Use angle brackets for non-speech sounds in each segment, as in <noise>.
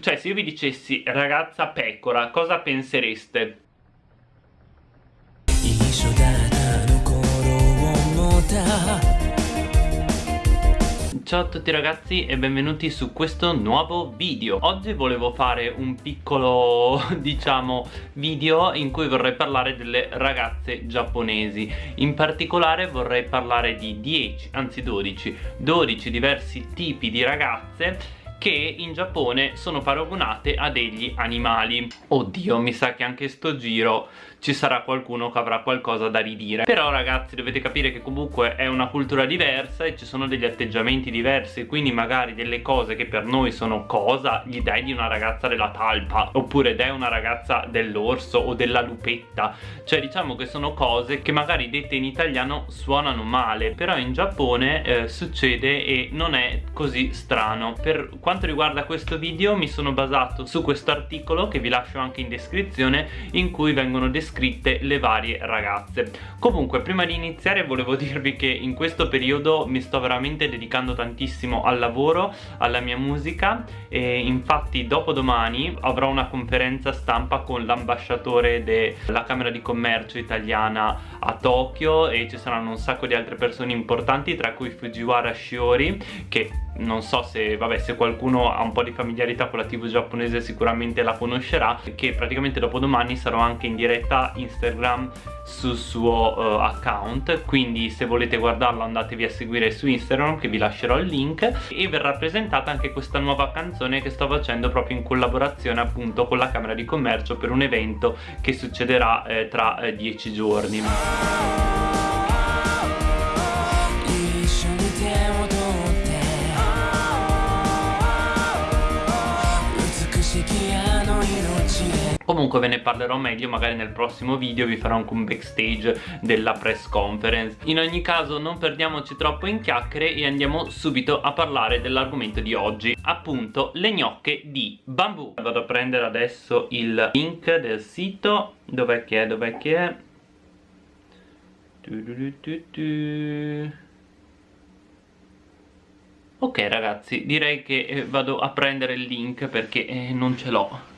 Cioè se io vi dicessi ragazza pecora cosa pensereste? Ciao a tutti ragazzi e benvenuti su questo nuovo video. Oggi volevo fare un piccolo, <laughs> diciamo, video in cui vorrei parlare delle ragazze giapponesi. In particolare vorrei parlare di 10, anzi 12, 12 diversi tipi di ragazze che in Giappone sono paragonate a degli animali. Oddio, mi sa che anche sto giro ci sarà qualcuno che avrà qualcosa da ridire. Però ragazzi dovete capire che comunque è una cultura diversa e ci sono degli atteggiamenti diversi. Quindi magari delle cose che per noi sono cosa gli dai di una ragazza della talpa Oppure dai una ragazza dell'orso o della lupetta. Cioè diciamo che sono cose che magari dette in italiano suonano male Però in Giappone eh, succede e non è così strano. Per quanto riguarda questo video mi sono basato su questo articolo che vi lascio anche in descrizione In cui vengono descritti descritte le varie ragazze. Comunque prima di iniziare volevo <laughs> dirvi che in questo periodo mi sto veramente dedicando tantissimo al lavoro alla mia musica e infatti dopodomani avrò una conferenza stampa con l'ambasciatore della Camera di Commercio italiana a Tokyo e ci saranno un sacco di altre persone importanti tra cui Fujiwara Shiori che non so se, vabbè, se qualcuno ha un po' di familiarità con la tv giapponese sicuramente la conoscerà che praticamente dopodomani sarò anche in diretta Instagram sul suo uh, account quindi se volete guardarlo andatevi a seguire su Instagram che vi lascerò il link e verrà presentata anche questa nuova canzone che sto facendo proprio in collaborazione appunto con la Camera di Commercio per un evento che succederà eh, tra eh, dieci giorni comunque ve ne parlerò meglio magari nel prossimo video vi farò anche un backstage della press conference. In ogni caso non perdiamoci troppo in chiacchiere e andiamo subito a parlare dell'argomento di oggi. Appunto le gnocche di bambù. Vado a prendere adesso il link del sito. Dov'è che è? Dov'è che è? Ok ragazzi direi che eh, vado a prendere il link perché eh, non ce l'ho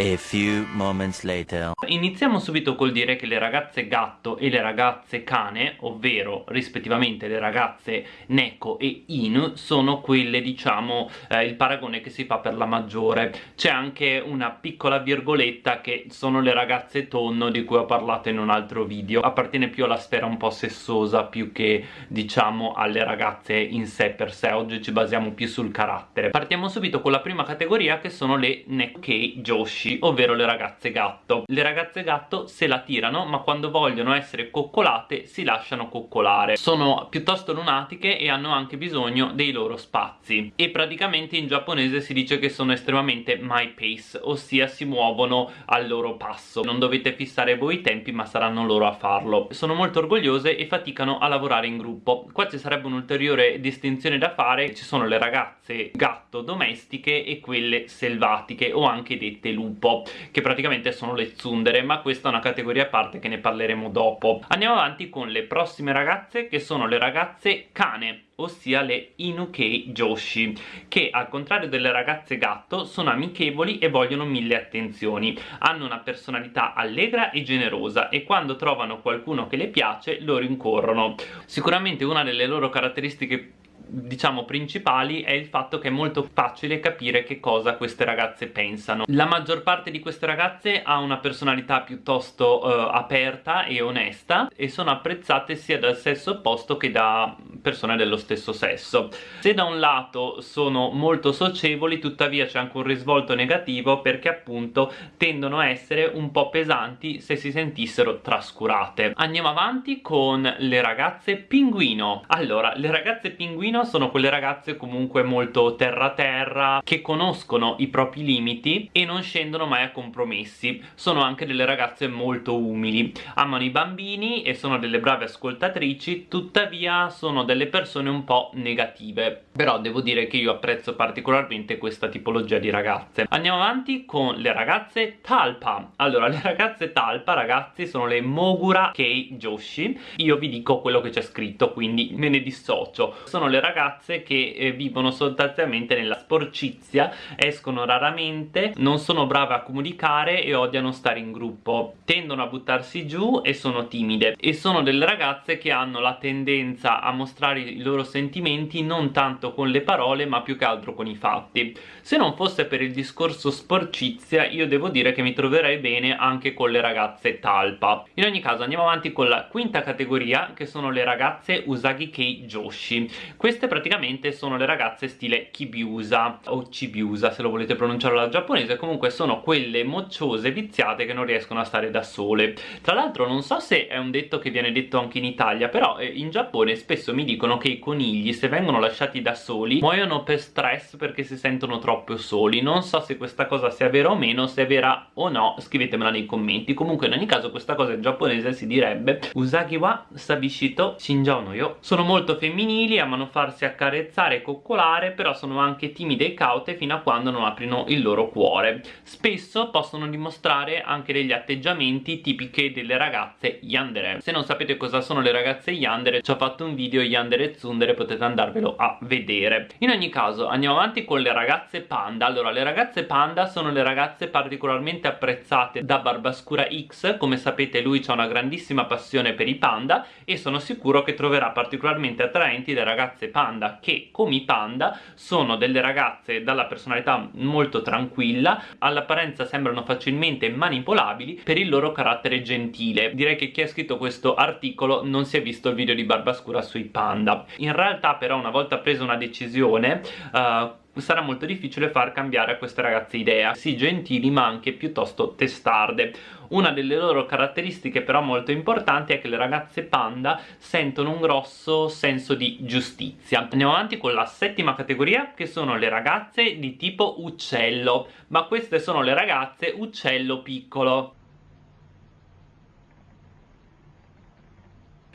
A few moments later. Iniziamo subito col dire che le ragazze gatto e le ragazze cane, ovvero rispettivamente le ragazze Neko e Inu, sono quelle diciamo eh, il paragone che si fa per la maggiore. C'è anche una piccola virgoletta che sono le ragazze tonno di cui ho parlato in un altro video. Appartiene più alla sfera un po' sessosa più che diciamo alle ragazze in sé per sé. Oggi ci basiamo più sul carattere. Partiamo subito con la prima categoria che sono le Nekkei Joshi pesci, ovvero le ragazze gatto. Le ragazze gatto se la tirano, ma quando vogliono essere coccolate si lasciano coccolare. Sono piuttosto lunatiche e hanno anche bisogno dei loro spazi. E praticamente in giapponese si dice che sono estremamente my pace, ossia si muovono al loro passo. Non dovete fissare voi i tempi, ma saranno loro a farlo. Sono molto orgogliose e faticano a lavorare in gruppo. Qua ci sarebbe un'ulteriore distinzione da fare. Ci sono le ragazze gatto domestiche e quelle selvatiche o anche dette lupo po' che praticamente sono le zundere ma questa è una categoria a parte che ne parleremo dopo. Andiamo avanti con le prossime ragazze che sono le ragazze cane ossia le Inukei Joshi che al contrario delle ragazze gatto sono amichevoli e vogliono mille attenzioni. Hanno una personalità allegra e generosa e quando trovano qualcuno che le piace lo rincorrono sicuramente una delle loro caratteristiche diciamo principali è il fatto che è molto facile capire che cosa queste ragazze pensano. La maggior parte di queste ragazze ha una personalità piuttosto uh, aperta e onesta e sono apprezzate sia dal sesso opposto che da persone dello stesso sesso. Se da un lato sono molto socievoli tuttavia c'è anche un risvolto negativo perché appunto tendono a essere un po' pesanti se si sentissero trascurate. Andiamo avanti con le ragazze pinguino. Allora le ragazze pinguino pochino sono quelle ragazze comunque molto terra terra che conoscono i propri limiti e non scendono mai a compromessi. Sono anche delle ragazze molto umili. Amano i bambini e sono delle brave ascoltatrici tuttavia sono delle persone un po' negative. Però devo dire che io apprezzo particolarmente questa tipologia di ragazze. Andiamo avanti con le ragazze talpa. Allora le ragazze talpa ragazzi sono le Mogura Kei Joshi. Io vi dico quello che c'è scritto quindi me ne dissocio. Sono le ragazze ragazze che eh, vivono sostanzialmente nella sporcizia escono raramente non sono brave a comunicare e odiano stare in gruppo. Tendono a buttarsi giù e sono timide. E sono delle ragazze che hanno la tendenza a mostrare i loro sentimenti non tanto con le parole ma più che altro con i fatti. Se non fosse per il discorso sporcizia io devo dire che mi troverei bene anche con le ragazze talpa. In ogni caso andiamo avanti con la quinta categoria che sono le ragazze Usagi Kei Joshi. Queste praticamente sono le ragazze stile Kibiusa o Chibiusa se lo volete pronunciare alla giapponese comunque sono quelle mocciose viziate che non riescono a stare da sole. Tra l'altro non so se è un detto che viene detto anche in Italia però eh, in Giappone spesso mi dicono che i conigli se vengono lasciati da soli muoiono per stress perché si sentono troppo soli. Non so se questa cosa sia vera o meno se è vera o no scrivetemela nei commenti. Comunque in ogni caso questa cosa in giapponese si direbbe Usagi wa sabishito shinjao no yo sono molto femminili amano farsi accarezzare e coccolare però sono anche timide e caute fino a quando non aprino il loro cuore. Spesso possono dimostrare anche degli atteggiamenti tipiche delle ragazze yandere. Se non sapete cosa sono le ragazze yandere ci ho fatto un video yandere e tsundere potete andarvelo a vedere. In ogni caso andiamo avanti con le ragazze panda. Allora le ragazze panda sono le ragazze particolarmente apprezzate da Barbascura X. Come sapete lui ha una grandissima passione per i panda e sono sicuro che troverà particolarmente attraenti le ragazze panda che come i panda sono delle ragazze dalla personalità molto tranquilla all'apparenza sembrano facilmente manipolabili per il loro carattere gentile. Direi che chi ha scritto questo articolo non si è visto il video di Barbascura sui panda. In realtà però una volta presa una decisione uh, sarà molto difficile far cambiare a queste ragazze idea sì gentili ma anche piuttosto testarde. Una delle loro caratteristiche però molto importanti è che le ragazze panda sentono un grosso senso di giustizia. Andiamo avanti con la settima categoria che sono le ragazze di tipo uccello. Ma queste sono le ragazze uccello piccolo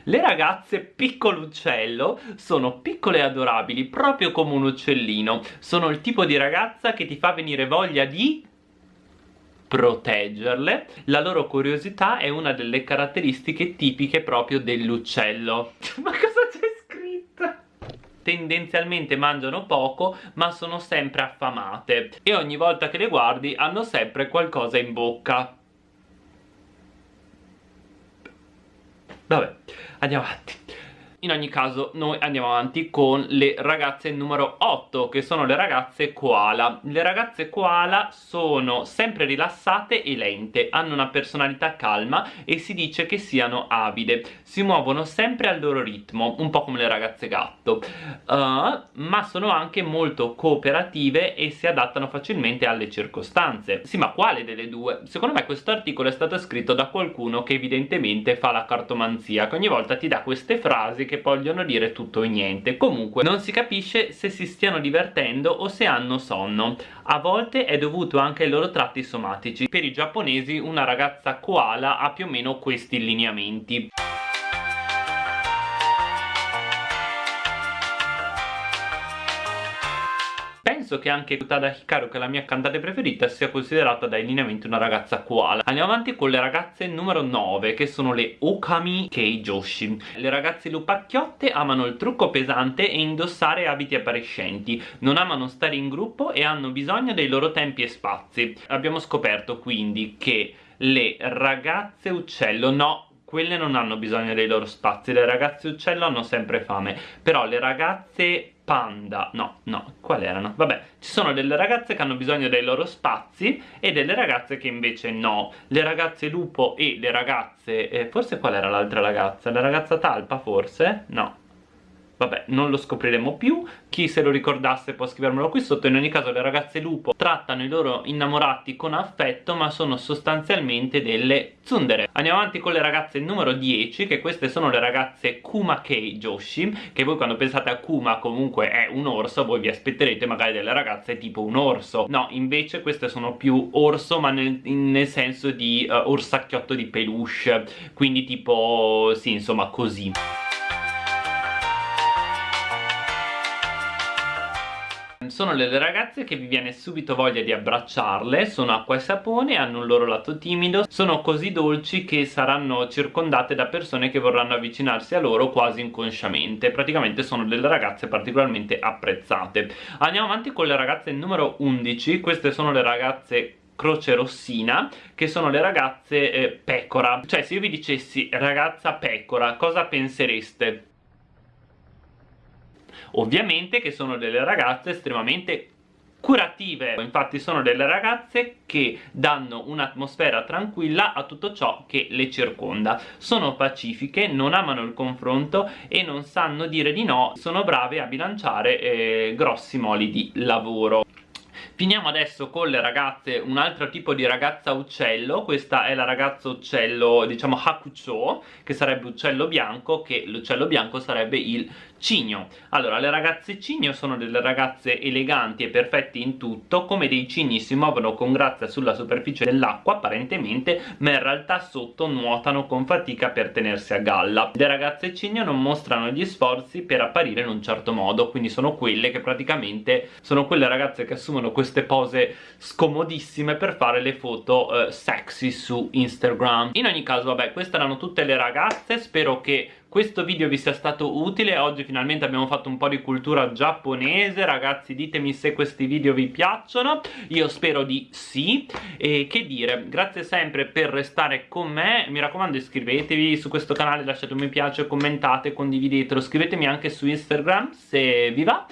Le ragazze piccolo uccello sono piccole e adorabili, proprio come un uccellino. Sono il tipo di ragazza che ti fa venire voglia di proteggerle. La loro curiosità è una delle caratteristiche tipiche proprio dell'uccello. <laughs> Ma cosa c'è scritto? tendenzialmente mangiano poco ma sono sempre affamate e ogni volta che le guardi hanno sempre qualcosa in bocca vabbè andiamo avanti in ogni caso noi andiamo avanti con le ragazze numero 8 che sono le ragazze koala. Le ragazze koala sono sempre rilassate e lente hanno una personalità calma e si dice che siano avide. Si muovono sempre al loro ritmo un po' come le ragazze gatto. Uh, ma sono anche molto cooperative e si adattano facilmente alle circostanze. Sì ma quale delle due? secondo me questo articolo è stato scritto da qualcuno che evidentemente fa la cartomanzia che ogni volta ti dà queste frasi che che vogliono dire tutto e niente. Comunque non si capisce se si stiano divertendo o se hanno sonno. A volte è dovuto anche ai loro tratti somatici. Per i giapponesi una ragazza koala ha più o meno questi lineamenti penso che anche Utada Hikaru che è la mia cantante preferita sia considerata dai lineamenti una ragazza koala. Andiamo avanti con le ragazze numero 9 che sono le Okami Kei Joshi le ragazze lupacchiotte amano il trucco pesante e indossare abiti appariscenti. Non amano stare in gruppo e hanno bisogno dei loro tempi e spazi. Abbiamo scoperto quindi che le ragazze uccello no quelle non hanno bisogno dei loro spazi. Le ragazze uccello hanno sempre fame. Però le ragazze panda no no qual erano? Vabbè ci sono delle ragazze che hanno bisogno dei loro spazi e delle ragazze che invece no. Le ragazze lupo e le ragazze eh, forse qual era l'altra ragazza? La ragazza talpa forse? No Vabbè, non lo scopriremo più, chi se lo ricordasse può scrivermelo qui sotto, in ogni caso le ragazze lupo trattano i loro innamorati con affetto ma sono sostanzialmente delle tsundere. Andiamo avanti con le ragazze numero 10, che queste sono le ragazze Kumakei Joshi, che voi quando pensate a Kuma comunque è un orso, voi vi aspetterete magari delle ragazze tipo un orso. No, invece queste sono più orso ma nel, nel senso di uh, orsacchiotto di peluche, quindi tipo, sì insomma così. Sono delle ragazze che vi viene subito voglia di abbracciarle sono acqua e sapone, hanno un loro lato timido sono così dolci che saranno circondate da persone che vorranno avvicinarsi a loro quasi inconsciamente. Praticamente sono delle ragazze particolarmente apprezzate. Andiamo avanti con le ragazze numero 11 queste sono le ragazze croce rossina che sono le ragazze eh, pecora. Cioè se io vi dicessi ragazza pecora cosa pensereste? Ovviamente che sono delle ragazze estremamente curative. Infatti sono delle ragazze che danno un'atmosfera tranquilla a tutto ciò che le circonda. Sono pacifiche, non amano il confronto e non sanno dire di no. Sono brave a bilanciare eh, grossi moli di lavoro. Finiamo adesso con le ragazze, un altro tipo di ragazza uccello, questa è la ragazza uccello, diciamo Hakucho, che sarebbe uccello bianco, che l'uccello bianco sarebbe il cigno. Allora, le ragazze cigno sono delle ragazze eleganti e perfette in tutto, come dei cigni si muovono con grazia sulla superficie dell'acqua, apparentemente, ma in realtà sotto nuotano con fatica per tenersi a galla. Le ragazze cigno non mostrano gli sforzi per apparire in un certo modo, quindi sono quelle che praticamente sono quelle ragazze che assumono queste pose scomodissime per fare le foto eh, sexy su Instagram in ogni caso vabbè queste erano tutte le ragazze spero che questo video vi sia stato utile. Oggi finalmente abbiamo fatto un po' di cultura giapponese. Ragazzi ditemi se questi video vi piacciono. Io spero di sì. E che dire grazie sempre per restare con me. Mi raccomando iscrivetevi su questo canale lasciate un mi piace commentate condividetelo scrivetemi anche su Instagram se vi va.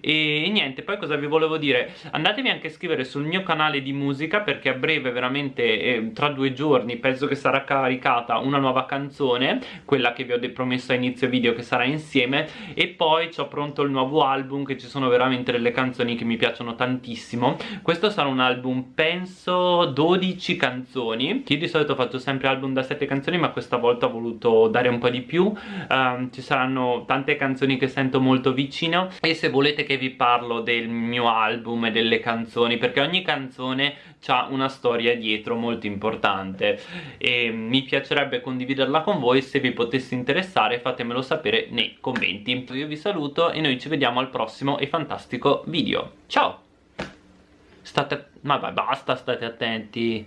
E niente poi cosa vi volevo dire? Andatevi anche a scrivere sul mio canale di musica perché a breve veramente eh, tra due giorni penso che sarà caricata una nuova canzone quella che vi ho promesso a inizio video che sarà insieme e poi ho pronto il nuovo album che ci sono veramente delle canzoni che mi piacciono tantissimo. Questo sarà un album penso 12 canzoni. Io di solito faccio sempre album da 7 canzoni ma questa volta ho voluto dare un po' di più. Um, ci saranno tante canzoni che sento molto vicino e se volete che vi parlo del mio album e delle canzoni perché ogni canzone ha una storia dietro molto importante. E mi piacerebbe condividerla con voi se vi potesse interessare fatemelo sapere nei commenti. Io vi saluto e noi ci vediamo al prossimo e fantastico video. Ciao! State ma basta state attenti